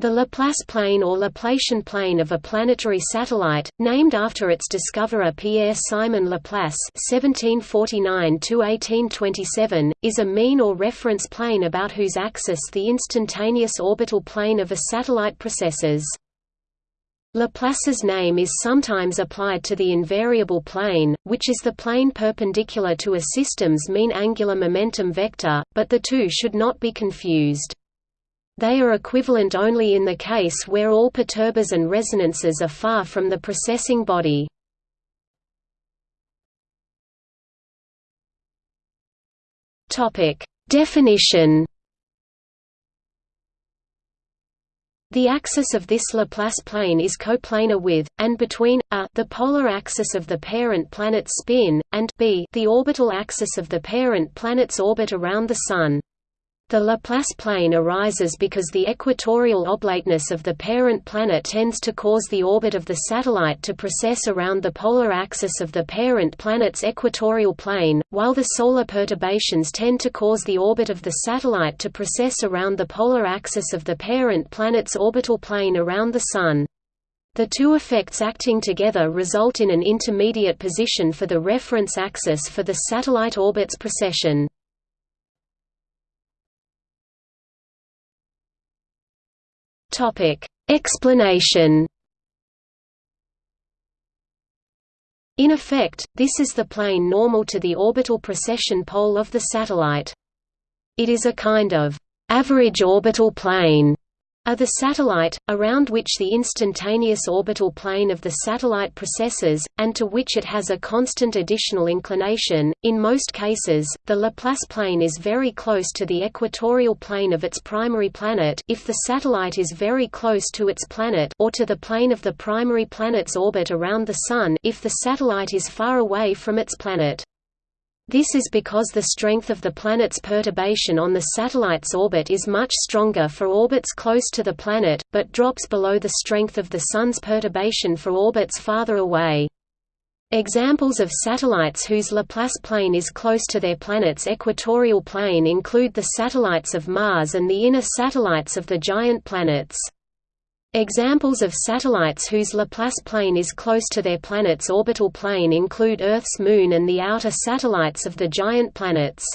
The Laplace plane or Laplacian plane of a planetary satellite, named after its discoverer Pierre-Simon Laplace (1749–1827), is a mean or reference plane about whose axis the instantaneous orbital plane of a satellite precesses. Laplace's name is sometimes applied to the invariable plane, which is the plane perpendicular to a system's mean angular momentum vector, but the two should not be confused. They are equivalent only in the case where all perturbers and resonances are far from the precessing body. Definition The axis of this Laplace plane is coplanar with, and between, a the polar axis of the parent planet's spin, and b the orbital axis of the parent planet's orbit around the Sun. The Laplace plane arises because the equatorial oblateness of the parent planet tends to cause the orbit of the satellite to precess around the polar axis of the parent planet's equatorial plane, while the solar perturbations tend to cause the orbit of the satellite to precess around the polar axis of the parent planet's orbital plane around the Sun. The two effects acting together result in an intermediate position for the reference axis for the satellite orbit's precession. Topic: Explanation. In effect, this is the plane normal to the orbital precession pole of the satellite. It is a kind of average orbital plane are the satellite, around which the instantaneous orbital plane of the satellite precesses, and to which it has a constant additional inclination. In most cases, the Laplace plane is very close to the equatorial plane of its primary planet if the satellite is very close to its planet or to the plane of the primary planet's orbit around the Sun if the satellite is far away from its planet. This is because the strength of the planet's perturbation on the satellite's orbit is much stronger for orbits close to the planet, but drops below the strength of the Sun's perturbation for orbits farther away. Examples of satellites whose Laplace plane is close to their planet's equatorial plane include the satellites of Mars and the inner satellites of the giant planets. Examples of satellites whose Laplace plane is close to their planet's orbital plane include Earth's Moon and the outer satellites of the giant planets.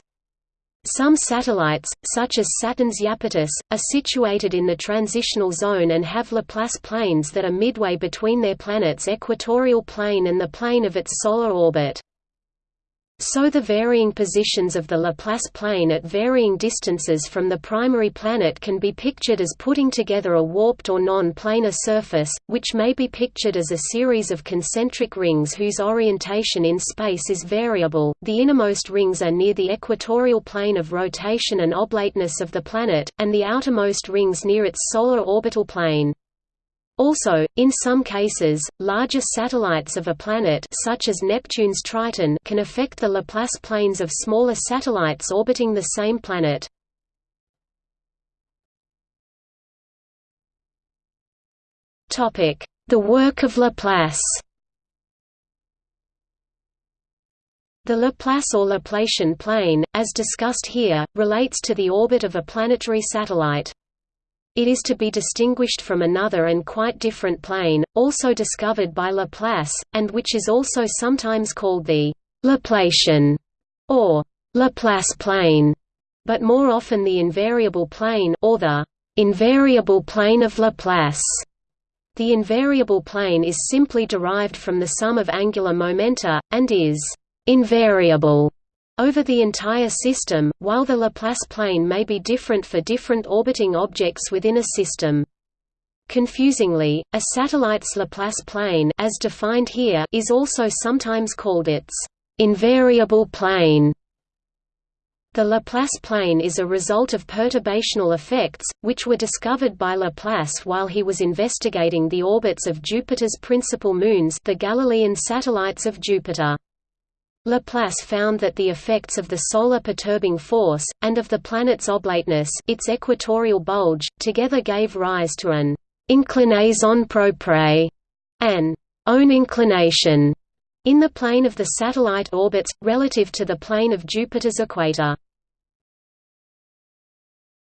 Some satellites, such as Saturn's Iapetus, are situated in the transitional zone and have Laplace planes that are midway between their planet's equatorial plane and the plane of its solar orbit. So the varying positions of the Laplace plane at varying distances from the primary planet can be pictured as putting together a warped or non-planar surface, which may be pictured as a series of concentric rings whose orientation in space is variable. The innermost rings are near the equatorial plane of rotation and oblateness of the planet, and the outermost rings near its solar orbital plane. Also, in some cases, larger satellites of a planet such as Neptune's Triton can affect the Laplace planes of smaller satellites orbiting the same planet. The work of Laplace The Laplace or Laplacian plane, as discussed here, relates to the orbit of a planetary satellite. It is to be distinguished from another and quite different plane, also discovered by Laplace, and which is also sometimes called the Laplacian or Laplace plane, but more often the invariable plane or the invariable plane of Laplace. The invariable plane is simply derived from the sum of angular momenta, and is invariable over the entire system, while the Laplace plane may be different for different orbiting objects within a system. Confusingly, a satellite's Laplace plane as defined here is also sometimes called its invariable plane. The Laplace plane is a result of perturbational effects, which were discovered by Laplace while he was investigating the orbits of Jupiter's principal moons the Galilean satellites of Jupiter. Laplace found that the effects of the solar perturbing force, and of the planet's oblateness its equatorial bulge, together gave rise to an inclinaison propre, an own inclination, in the plane of the satellite orbits, relative to the plane of Jupiter's equator.